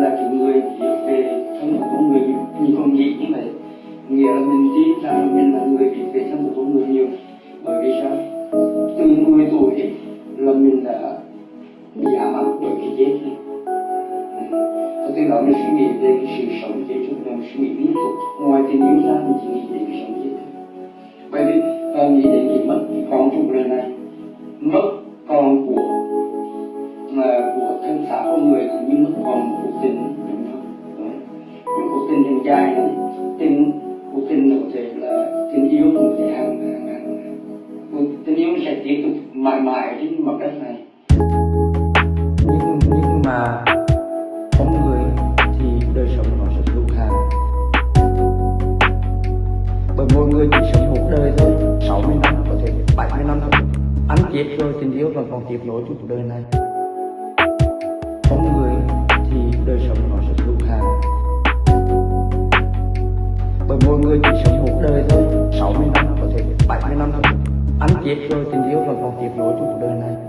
là cái người viết về thân của con người mình còn nghĩ như vậy. Nghĩa là mình tin rằng mình là người viết về thân của con người nhiều. Bởi vì sao? Từ 10 tuổi là mình đã bị ám ảnh bởi cái chết này. Và từ đó mình suy nghĩ về cái sự sống chết chúng ta suy nghĩ liên tục. Ngoài tình yêu ra mình chỉ nghĩ đến cái sống chết. Thôi bởi vì, ta nghĩ đến cái mất cái con trong đời này. Một cuộc tình tin dài lắm tình thể là tin yêu nó có thể hàng hàng hàng tin tình yêu sẽ tiếp tục mãi mãi trên mặt đất này. Nhưng nhưng mà con người thì đời sống nó sẽ hữu hạn. Bởi mỗi người chỉ sống một đời thôi 60 năm có thể 70 năm thôi. Anh chết rồi, tình yêu vẫn còn tiếp nối cuộc đời này. Con người thì đời sống nó bởi mỗi người chỉ sống một đời thôi. 60 năm, có thể 70 năm thôi anh chết rồi, tình yêu vẫn còn tiếp nối trong cuộc đời này.